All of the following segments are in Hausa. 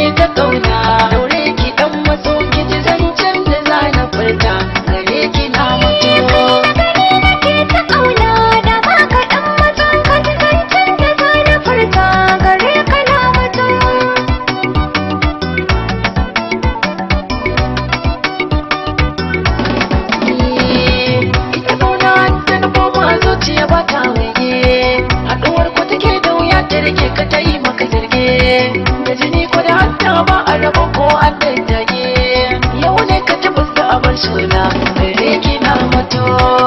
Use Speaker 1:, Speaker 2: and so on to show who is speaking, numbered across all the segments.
Speaker 1: Don't Oh.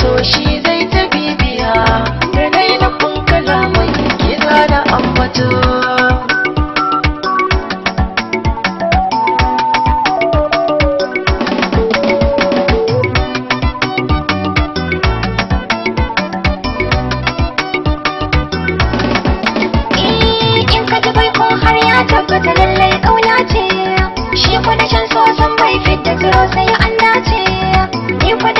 Speaker 1: so
Speaker 2: shi zai ta bibiya. Da nai da kun kalaman kiza da ambato
Speaker 1: Tabbata lallai ƙauna ce, shi kwanashin so san bai fit da turo sai an dace, ni
Speaker 2: kwa